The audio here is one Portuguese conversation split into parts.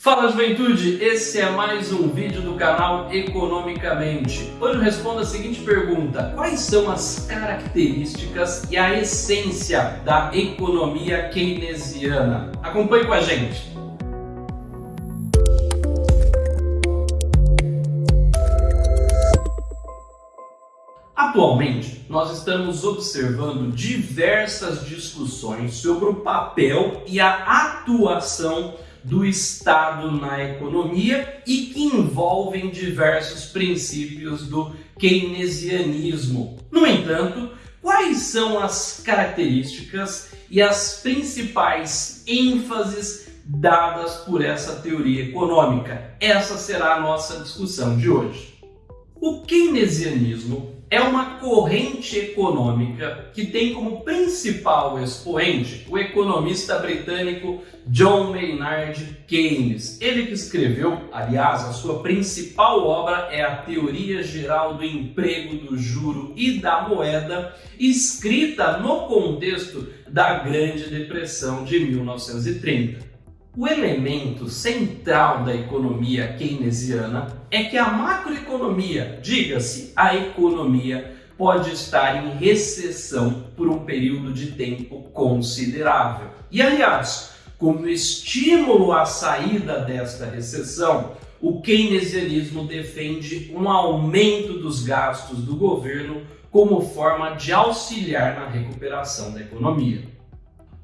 Fala juventude, esse é mais um vídeo do canal Economicamente. Hoje eu respondo a seguinte pergunta: quais são as características e a essência da economia keynesiana? Acompanhe com a gente. Atualmente, nós estamos observando diversas discussões sobre o papel e a atuação do Estado na economia e que envolvem diversos princípios do keynesianismo. No entanto, quais são as características e as principais ênfases dadas por essa teoria econômica? Essa será a nossa discussão de hoje. O keynesianismo é uma corrente econômica que tem como principal expoente o economista britânico John Maynard Keynes. Ele que escreveu, aliás, a sua principal obra é a Teoria Geral do Emprego, do Juro e da Moeda, escrita no contexto da Grande Depressão de 1930. O elemento central da economia keynesiana é que a macroeconomia, diga-se a economia, pode estar em recessão por um período de tempo considerável. E aliás, como estímulo à saída desta recessão, o keynesianismo defende um aumento dos gastos do governo como forma de auxiliar na recuperação da economia.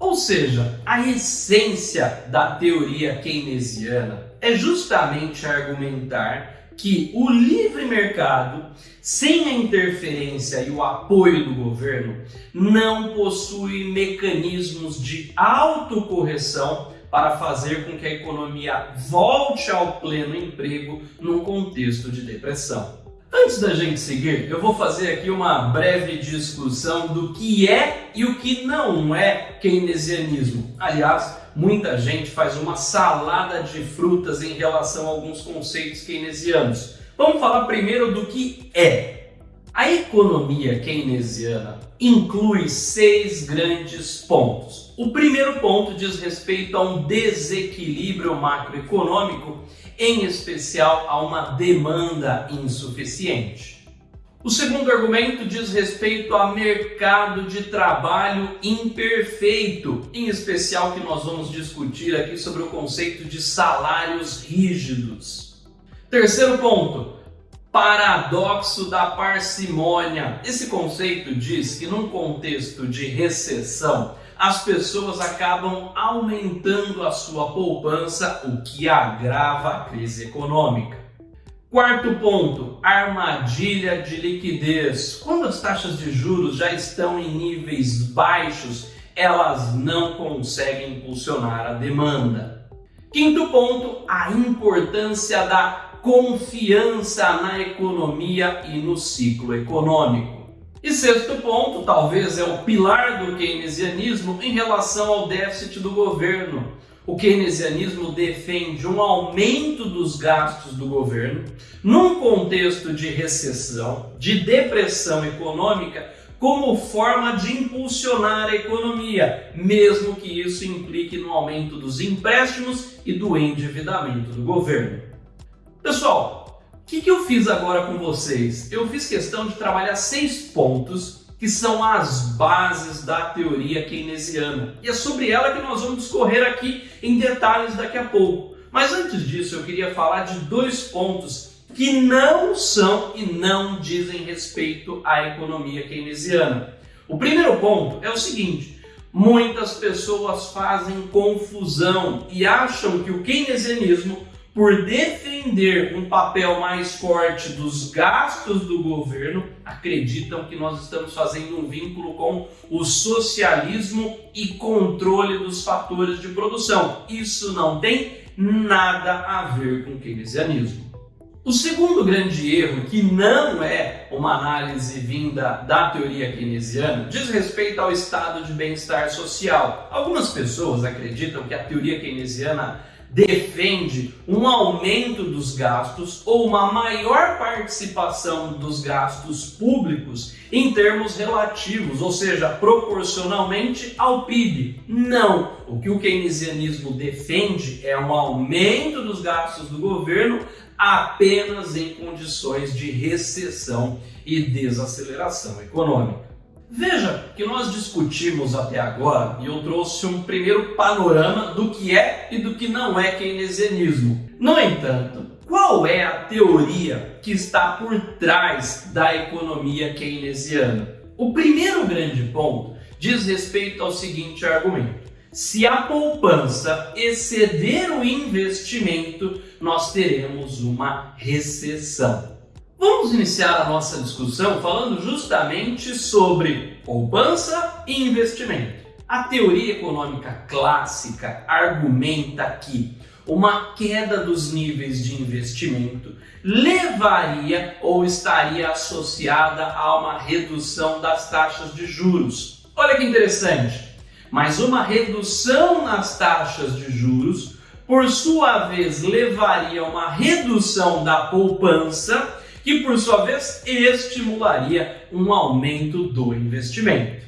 Ou seja, a essência da teoria keynesiana é justamente argumentar que o livre mercado, sem a interferência e o apoio do governo, não possui mecanismos de autocorreção para fazer com que a economia volte ao pleno emprego num contexto de depressão. Antes da gente seguir, eu vou fazer aqui uma breve discussão do que é e o que não é keynesianismo. Aliás, muita gente faz uma salada de frutas em relação a alguns conceitos keynesianos. Vamos falar primeiro do que é. A economia keynesiana inclui seis grandes pontos. O primeiro ponto diz respeito a um desequilíbrio macroeconômico em especial a uma demanda insuficiente. O segundo argumento diz respeito a mercado de trabalho imperfeito, em especial que nós vamos discutir aqui sobre o conceito de salários rígidos. Terceiro ponto, paradoxo da parcimônia. Esse conceito diz que num contexto de recessão, as pessoas acabam aumentando a sua poupança, o que agrava a crise econômica. Quarto ponto, armadilha de liquidez. Quando as taxas de juros já estão em níveis baixos, elas não conseguem impulsionar a demanda. Quinto ponto, a importância da confiança na economia e no ciclo econômico. E sexto ponto, talvez é o pilar do keynesianismo em relação ao déficit do governo. O keynesianismo defende um aumento dos gastos do governo num contexto de recessão, de depressão econômica, como forma de impulsionar a economia, mesmo que isso implique no aumento dos empréstimos e do endividamento do governo. Pessoal, o que, que eu fiz agora com vocês? Eu fiz questão de trabalhar seis pontos que são as bases da teoria keynesiana. E é sobre ela que nós vamos discorrer aqui em detalhes daqui a pouco. Mas antes disso, eu queria falar de dois pontos que não são e não dizem respeito à economia keynesiana. O primeiro ponto é o seguinte: muitas pessoas fazem confusão e acham que o keynesianismo por defender um papel mais forte dos gastos do governo, acreditam que nós estamos fazendo um vínculo com o socialismo e controle dos fatores de produção. Isso não tem nada a ver com keynesianismo. O segundo grande erro, que não é uma análise vinda da teoria keynesiana, diz respeito ao estado de bem-estar social. Algumas pessoas acreditam que a teoria keynesiana defende um aumento dos gastos ou uma maior participação dos gastos públicos em termos relativos, ou seja, proporcionalmente ao PIB. Não! O que o keynesianismo defende é um aumento dos gastos do governo apenas em condições de recessão e desaceleração econômica. Veja que nós discutimos até agora e eu trouxe um primeiro panorama do que é e do que não é keynesianismo. No entanto, qual é a teoria que está por trás da economia keynesiana? O primeiro grande ponto diz respeito ao seguinte argumento. Se a poupança exceder o investimento, nós teremos uma recessão. Vamos iniciar a nossa discussão falando justamente sobre poupança e investimento. A teoria econômica clássica argumenta que uma queda dos níveis de investimento levaria ou estaria associada a uma redução das taxas de juros. Olha que interessante! Mas uma redução nas taxas de juros, por sua vez, levaria a uma redução da poupança que por sua vez estimularia um aumento do investimento.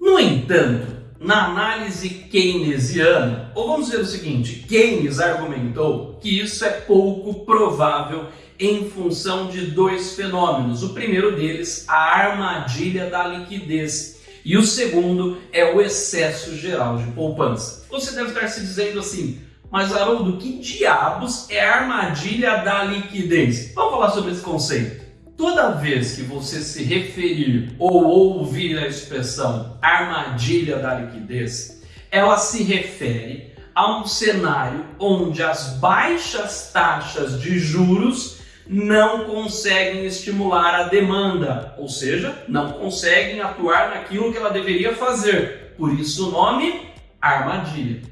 No entanto, na análise keynesiana, ou vamos dizer o seguinte, Keynes argumentou que isso é pouco provável em função de dois fenômenos. O primeiro deles, a armadilha da liquidez, e o segundo é o excesso geral de poupança. Você deve estar se dizendo assim: mas, Haroldo, que diabos é a armadilha da liquidez? Vamos falar sobre esse conceito. Toda vez que você se referir ou ouvir a expressão armadilha da liquidez, ela se refere a um cenário onde as baixas taxas de juros não conseguem estimular a demanda, ou seja, não conseguem atuar naquilo que ela deveria fazer. Por isso o nome armadilha.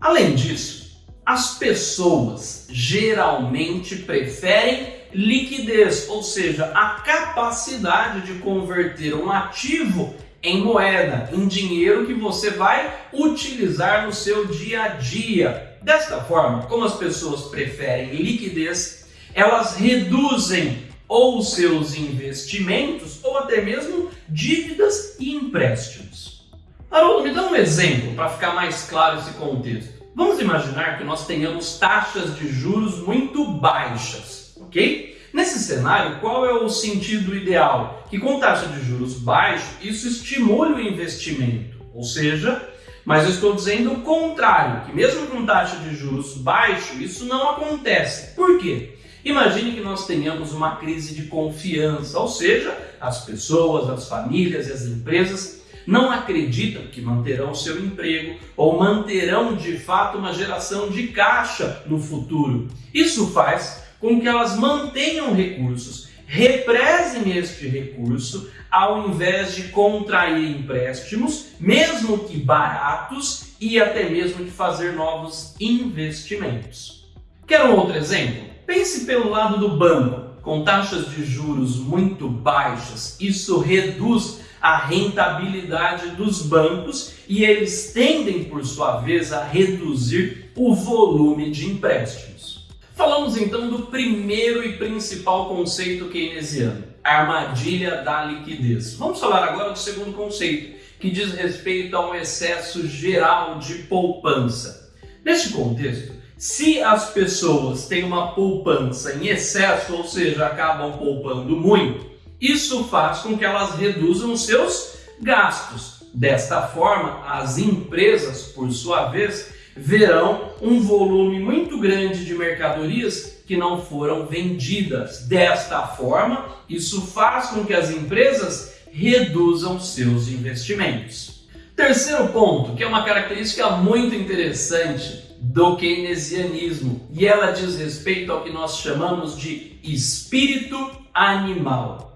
Além disso, as pessoas geralmente preferem liquidez, ou seja, a capacidade de converter um ativo em moeda, em dinheiro que você vai utilizar no seu dia a dia. Desta forma, como as pessoas preferem liquidez, elas reduzem ou seus investimentos ou até mesmo dívidas e empréstimos. Haroldo, me dá um exemplo para ficar mais claro esse contexto. Vamos imaginar que nós tenhamos taxas de juros muito baixas, ok? Nesse cenário, qual é o sentido ideal? Que com taxa de juros baixo, isso estimule o investimento, ou seja, mas eu estou dizendo o contrário, que mesmo com taxa de juros baixo, isso não acontece. Por quê? Imagine que nós tenhamos uma crise de confiança, ou seja, as pessoas, as famílias e as empresas não acreditam que manterão seu emprego ou manterão de fato uma geração de caixa no futuro. Isso faz com que elas mantenham recursos, represem este recurso ao invés de contrair empréstimos, mesmo que baratos, e até mesmo de fazer novos investimentos. Quer um outro exemplo? Pense pelo lado do banco. Com taxas de juros muito baixas, isso reduz a rentabilidade dos bancos e eles tendem, por sua vez, a reduzir o volume de empréstimos. Falamos então do primeiro e principal conceito keynesiano, a armadilha da liquidez. Vamos falar agora do segundo conceito, que diz respeito a um excesso geral de poupança. Neste contexto, se as pessoas têm uma poupança em excesso, ou seja, acabam poupando muito, isso faz com que elas reduzam seus gastos. Desta forma, as empresas, por sua vez, verão um volume muito grande de mercadorias que não foram vendidas. Desta forma, isso faz com que as empresas reduzam seus investimentos. Terceiro ponto, que é uma característica muito interessante do keynesianismo, e ela diz respeito ao que nós chamamos de espírito animal.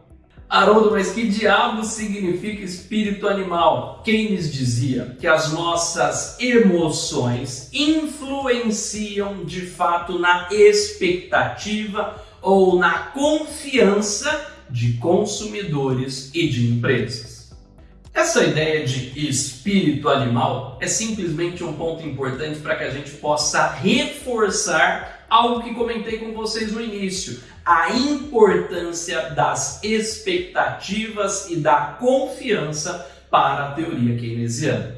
Haroldo, mas que diabo significa espírito animal? Keynes dizia que as nossas emoções influenciam de fato na expectativa ou na confiança de consumidores e de empresas. Essa ideia de espírito animal é simplesmente um ponto importante para que a gente possa reforçar algo que comentei com vocês no início: a importância das expectativas e da confiança para a teoria keynesiana.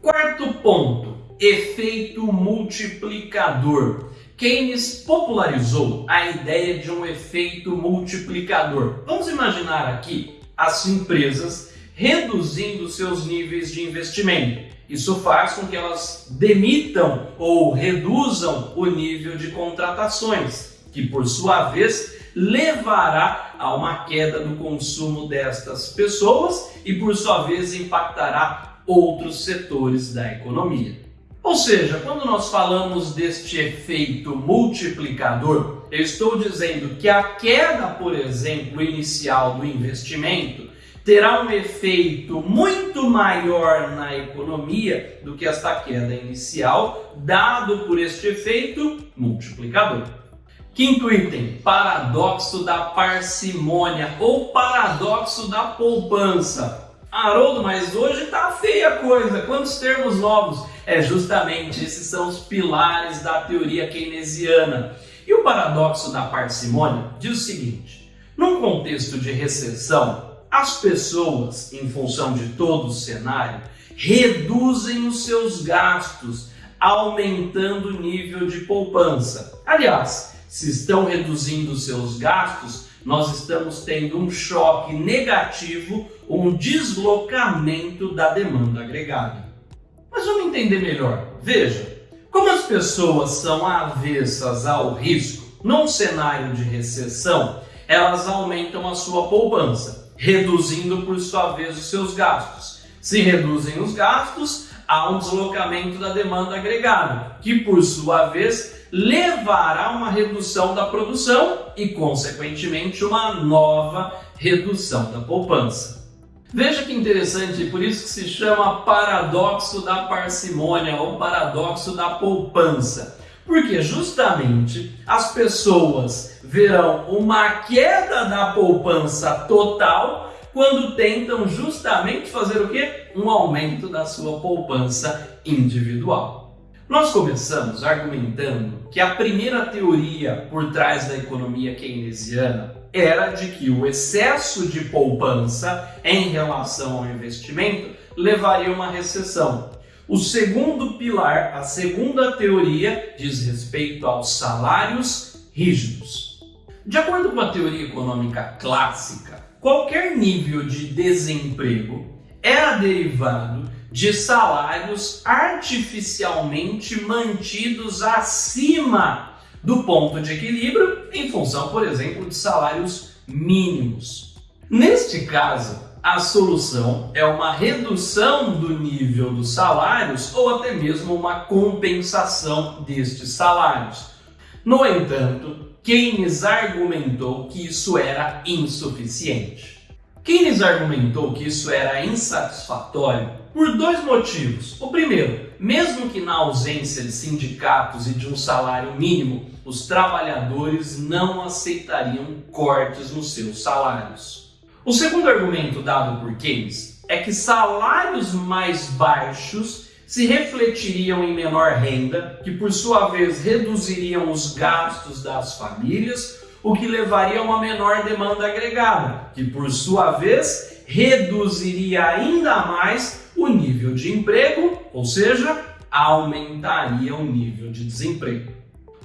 Quarto ponto: efeito multiplicador. Keynes popularizou a ideia de um efeito multiplicador. Vamos imaginar aqui as empresas reduzindo seus níveis de investimento. Isso faz com que elas demitam ou reduzam o nível de contratações, que por sua vez levará a uma queda do consumo destas pessoas e por sua vez impactará outros setores da economia. Ou seja, quando nós falamos deste efeito multiplicador, eu estou dizendo que a queda, por exemplo, inicial do investimento terá um efeito muito maior na economia do que esta queda inicial, dado por este efeito multiplicador. Quinto item, paradoxo da parcimônia ou paradoxo da poupança. Haroldo, mas hoje tá feia a coisa, quantos termos novos? É justamente, esses são os pilares da teoria keynesiana. E o paradoxo da parcimônia diz o seguinte: num contexto de recessão, as pessoas, em função de todo o cenário, reduzem os seus gastos, aumentando o nível de poupança. Aliás, se estão reduzindo os seus gastos, nós estamos tendo um choque negativo, um deslocamento da demanda agregada. Mas vamos entender melhor. Veja, como as pessoas são avessas ao risco, num cenário de recessão, elas aumentam a sua poupança, reduzindo por sua vez os seus gastos. Se reduzem os gastos, há um deslocamento da demanda agregada, que por sua vez levará a uma redução da produção e, consequentemente, uma nova redução da poupança. Veja que interessante, por isso que se chama paradoxo da parcimônia ou paradoxo da poupança. Porque justamente as pessoas verão uma queda da poupança total quando tentam justamente fazer o quê? Um aumento da sua poupança individual. Nós começamos argumentando que a primeira teoria por trás da economia keynesiana era de que o excesso de poupança em relação ao investimento levaria a uma recessão. O segundo pilar, a segunda teoria, diz respeito aos salários rígidos. De acordo com a teoria econômica clássica, qualquer nível de desemprego era derivado de salários artificialmente mantidos acima do ponto de equilíbrio em função, por exemplo, de salários mínimos. Neste caso, a solução é uma redução do nível dos salários ou até mesmo uma compensação destes salários. No entanto, Keynes argumentou que isso era insuficiente. Keynes argumentou que isso era insatisfatório por dois motivos. O primeiro, mesmo que na ausência de sindicatos e de um salário mínimo, os trabalhadores não aceitariam cortes nos seus salários. O segundo argumento dado por Keynes é que salários mais baixos se refletiriam em menor renda, que por sua vez reduziriam os gastos das famílias, o que levaria a uma menor demanda agregada, que por sua vez reduziria ainda mais o nível de emprego, ou seja, aumentaria o nível de desemprego.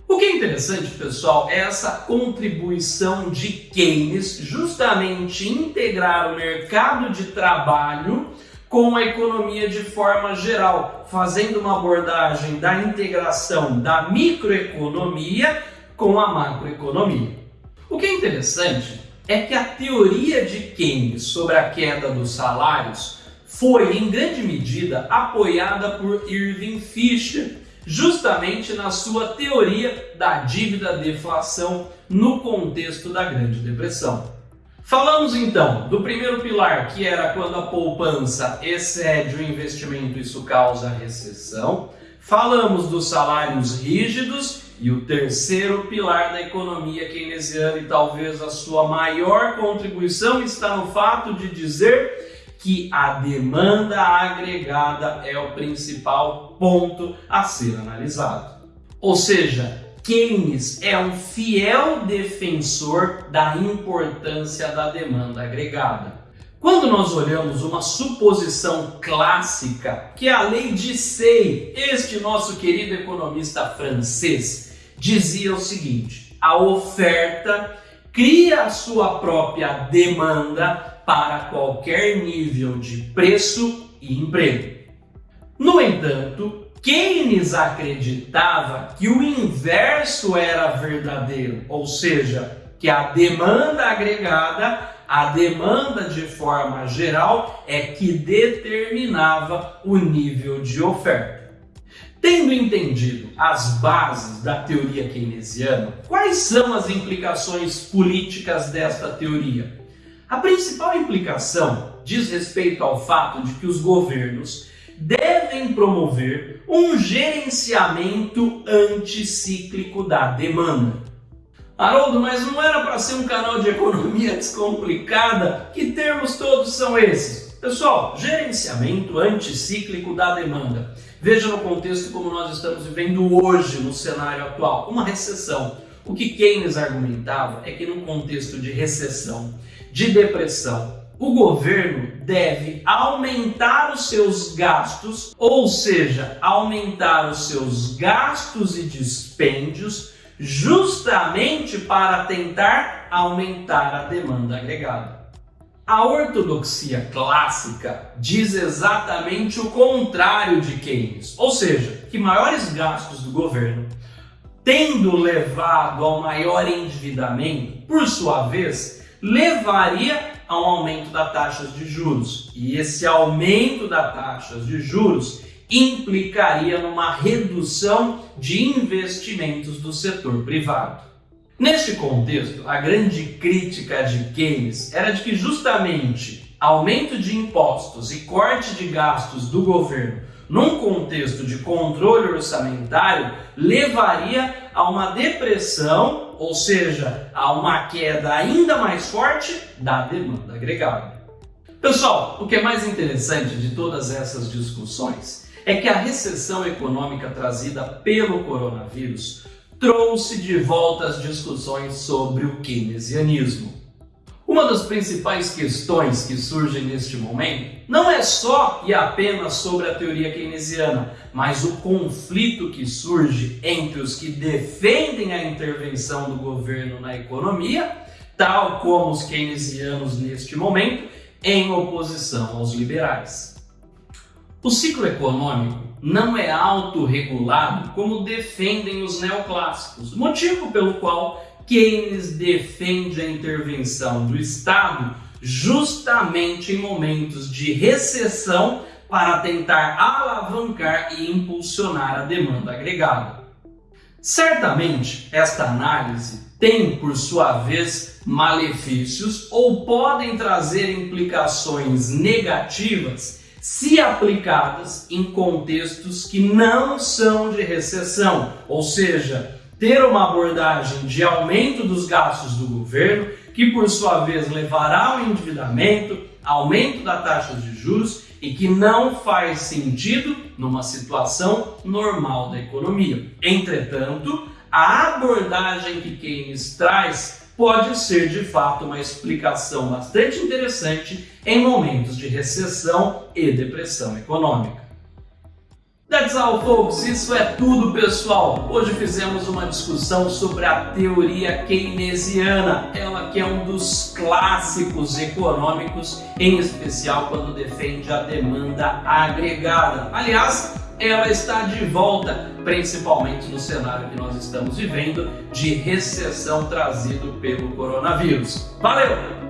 O que é interessante, pessoal, é essa contribuição de Keynes justamente integrar o mercado de trabalho com a economia de forma geral, fazendo uma abordagem da integração da microeconomia com a macroeconomia. O que é interessante é que a teoria de Keynes sobre a queda dos salários foi em grande medida apoiada por Irving Fisher, justamente na sua teoria da dívida deflação no contexto da Grande Depressão. Falamos então do primeiro pilar, que era quando a poupança excede o investimento, isso causa recessão. Falamos dos salários rígidos e o terceiro pilar da economia keynesiana e talvez a sua maior contribuição está no fato de dizer que a demanda agregada é o principal ponto a ser analisado. Ou seja, Keynes é um fiel defensor da importância da demanda agregada. Quando nós olhamos uma suposição clássica, que é a lei de Say, este nosso querido economista francês, dizia o seguinte: a oferta cria a sua própria demanda para qualquer nível de preço e emprego. No entanto, Keynes acreditava que o inverso era verdadeiro, ou seja, que a demanda agregada, a demanda de forma geral, é que determinava o nível de oferta. Tendo entendido as bases da teoria keynesiana, quais são as implicações políticas desta teoria? A principal implicação diz respeito ao fato de que os governos devem promover um gerenciamento anticíclico da demanda. Haroldo, mas não era para ser um canal de economia descomplicada? Que termos todos são esses? Pessoal, gerenciamento anticíclico da demanda. Veja no contexto como nós estamos vivendo hoje no cenário atual, uma recessão. O que Keynes argumentava é que num contexto de recessão, de depressão, o governo deve aumentar os seus gastos, ou seja, aumentar os seus gastos e dispêndios, justamente para tentar aumentar a demanda agregada. A ortodoxia clássica diz exatamente o contrário de Keynes, ou seja, que maiores gastos do governo, tendo levado ao maior endividamento, por sua vez, levaria a um aumento das taxas de juros. E esse aumento das taxas de juros implicaria numa redução de investimentos do setor privado. Neste contexto, a grande crítica de Keynes era de que justamente aumento de impostos e corte de gastos do governo num contexto de controle orçamentário levaria a uma depressão, ou seja, a uma queda ainda mais forte da demanda agregada. Pessoal, o que é mais interessante de todas essas discussões é que a recessão econômica trazida pelo coronavírus trouxe de volta as discussões sobre o keynesianismo. Uma das principais questões que surgem neste momento não é só e apenas sobre a teoria keynesiana, mas o conflito que surge entre os que defendem a intervenção do governo na economia, tal como os keynesianos neste momento, em oposição aos liberais. O ciclo econômico não é autorregulado como defendem os neoclássicos, motivo pelo qual Keynes defende a intervenção do Estado justamente em momentos de recessão para tentar alavancar e impulsionar a demanda agregada. Certamente, esta análise tem, por sua vez, malefícios ou podem trazer implicações negativas se aplicadas em contextos que não são de recessão, ou seja, ter uma abordagem de aumento dos gastos do governo, que por sua vez levará ao endividamento, aumento da taxa de juros e que não faz sentido numa situação normal da economia. Entretanto, a abordagem que Keynes traz pode ser de fato uma explicação bastante interessante em momentos de recessão e depressão econômica. That's all, folks. Isso é tudo, pessoal. Hoje fizemos uma discussão sobre a teoria keynesiana, ela que é um dos clássicos econômicos, em especial quando defende a demanda agregada. Aliás, ela está de volta, principalmente no cenário que nós estamos vivendo de recessão trazido pelo coronavírus. Valeu!